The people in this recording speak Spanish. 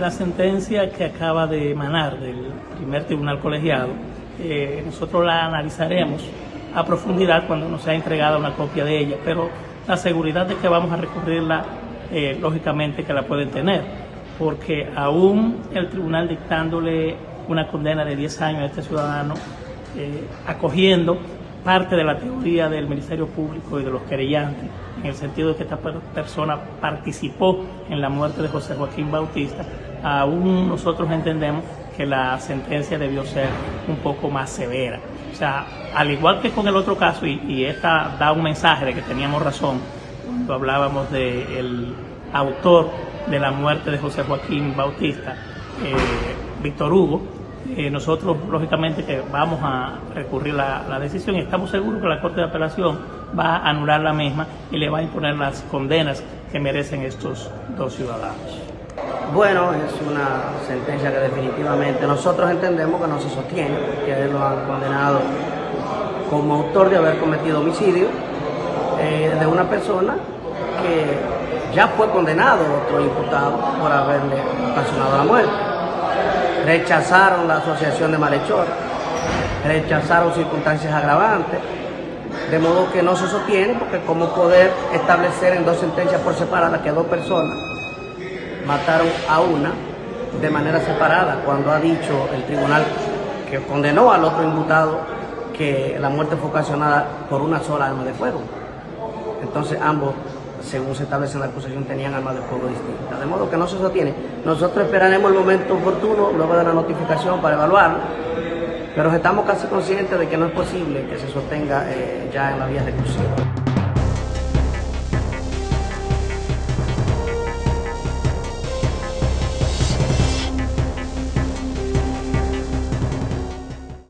una sentencia que acaba de emanar del primer tribunal colegiado. Eh, nosotros la analizaremos a profundidad cuando nos sea entregada una copia de ella, pero la seguridad de que vamos a recurrirla, eh, lógicamente que la pueden tener, porque aún el tribunal dictándole una condena de 10 años a este ciudadano, eh, acogiendo parte de la teoría del Ministerio Público y de los querellantes, en el sentido de que esta persona participó en la muerte de José Joaquín Bautista, aún nosotros entendemos que la sentencia debió ser un poco más severa. O sea, al igual que con el otro caso, y, esta da un mensaje de que teníamos razón cuando hablábamos del autor de la muerte de José Joaquín Bautista, eh, Víctor Hugo, eh, nosotros lógicamente que vamos a recurrir la, la decisión y estamos seguros que la Corte de Apelación va a anular la misma y le va a imponer las condenas que merecen estos dos ciudadanos. Bueno, es una sentencia que definitivamente nosotros entendemos que no se sostiene, que lo han condenado como autor de haber cometido homicidio eh, de una persona que ya fue condenado otro imputado por haberle ocasionado la muerte. Rechazaron la asociación de malhechores, rechazaron circunstancias agravantes, de modo que no se sostiene porque como poder establecer en dos sentencias por separada que dos personas mataron a una de manera separada, cuando ha dicho el tribunal que condenó al otro imputado que la muerte fue ocasionada por una sola arma de fuego. Entonces ambos, según se establece en la acusación, tenían armas de fuego distintas. De modo que no se sostiene. Nosotros esperaremos el momento oportuno, luego de la notificación, para evaluarlo, pero estamos casi conscientes de que no es posible que se sostenga eh, ya en la vía ejecución.